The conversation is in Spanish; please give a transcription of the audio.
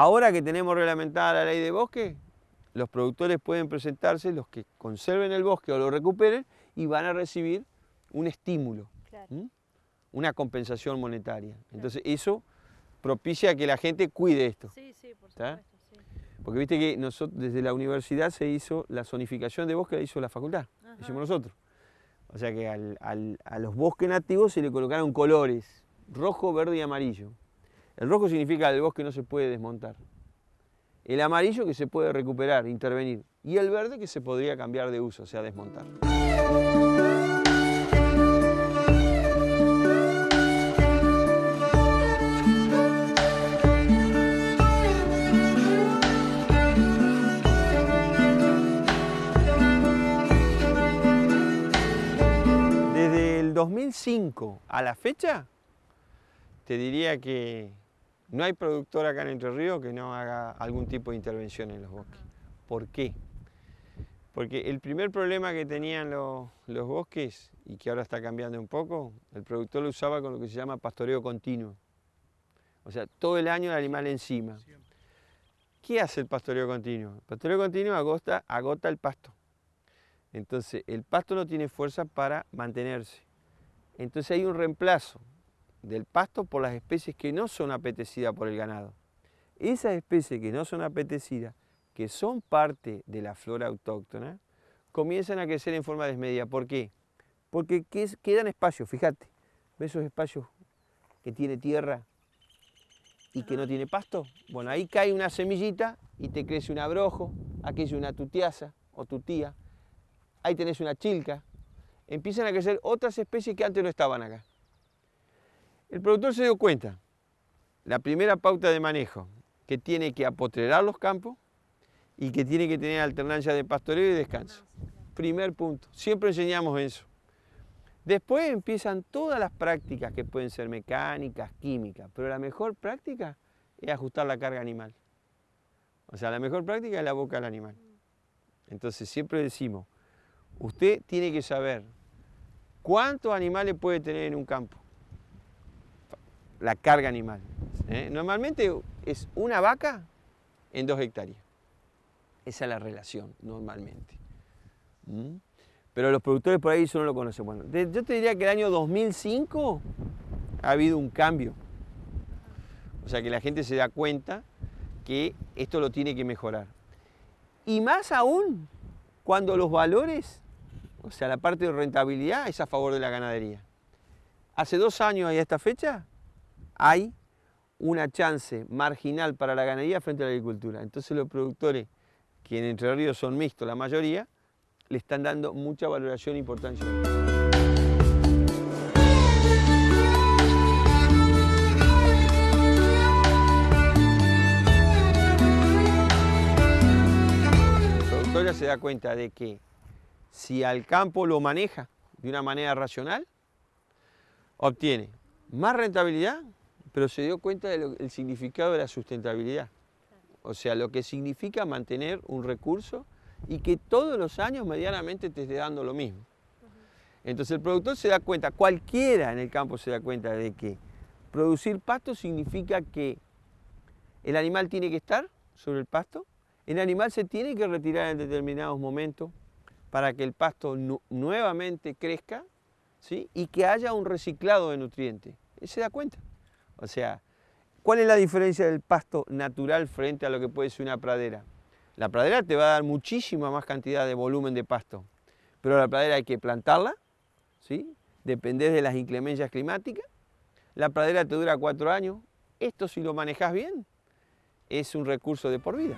Ahora que tenemos reglamentada la ley de bosque, los productores pueden presentarse, los que conserven el bosque o lo recuperen, y van a recibir un estímulo, una compensación monetaria. Entonces eso propicia que la gente cuide esto. Sí, sí, por supuesto. Porque viste que nosotros, desde la universidad se hizo la zonificación de bosque, la hizo la facultad, la hicimos nosotros. O sea que a los bosques nativos se le colocaron colores, rojo, verde y amarillo. El rojo significa el bosque no se puede desmontar. El amarillo que se puede recuperar, intervenir. Y el verde que se podría cambiar de uso, o sea, desmontar. 2005 a la fecha, te diría que no hay productor acá en Entre Ríos que no haga algún tipo de intervención en los bosques. ¿Por qué? Porque el primer problema que tenían los, bosques, y que ahora está cambiando un poco, el productor lo usaba con lo que se llama pastoreo continuo. O sea, todo el año el animal encima. ¿Qué hace el pastoreo continuo? El pastoreo continuo agota, agota el pasto. Entonces, el pasto no tiene fuerza para mantenerse. Entonces hay un reemplazo del pasto por las especies que no son apetecidas por el ganado. Esas especies que no son apetecidas, que son parte de la flora autóctona, comienzan a crecer en forma desmedida. ¿Por qué? Porque quedan espacios, fíjate, ¿ves esos espacios que tiene tierra y que no tiene pasto? Bueno, ahí cae una semillita y te crece un abrojo, aquí es una tutiaza o tutía, ahí tenés una chilca, empiezan a crecer otras especies que antes no estaban acá. El productor se dio cuenta, la primera pauta de manejo, que tiene que apotrerar los campos y que tiene que tener alternancia de pastoreo y descanso. Primer punto, siempre enseñamos eso. Después empiezan todas las prácticas que pueden ser mecánicas, químicas, pero la mejor práctica es ajustar la carga animal. O sea, la mejor práctica es la boca del animal. Entonces siempre decimos, usted tiene que saber cuántos animales puede tener en un campo la carga animal. ¿eh? Normalmente es una vaca en dos hectáreas. Esa es la relación, normalmente. ¿Mm? Pero los productores por ahí eso no lo conocen. Bueno, yo te diría que el año 2005 ha habido un cambio. O sea que la gente se da cuenta que esto lo tiene que mejorar. Y más aún cuando los valores, o sea, la parte de rentabilidad es a favor de la ganadería. Hace dos años y a esta fecha, hay una chance marginal para la ganadería frente a la agricultura. Entonces los productores, que en Entre Ríos son mixtos la mayoría, le están dando mucha valoración e importancia. Se da cuenta de que si al campo lo maneja de una manera racional, obtiene más rentabilidad pero se dio cuenta del significado de la sustentabilidad. O sea, lo que significa mantener un recurso y que todos los años medianamente te esté dando lo mismo. Entonces el productor se da cuenta, cualquiera en el campo se da cuenta de que producir pasto significa que el animal tiene que estar sobre el pasto, el animal se tiene que retirar en determinados momentos para que el pasto nuevamente crezca ¿sí? y que haya un reciclado de nutrientes. Se da cuenta. O sea, ¿cuál es la diferencia del pasto natural frente a lo que puede ser una pradera? La pradera te va a dar muchísima más cantidad de volumen de pasto, pero la pradera hay que plantarla, ¿sí? dependés de las inclemencias climáticas, la pradera te dura cuatro años, esto si lo manejas bien es un recurso de por vida.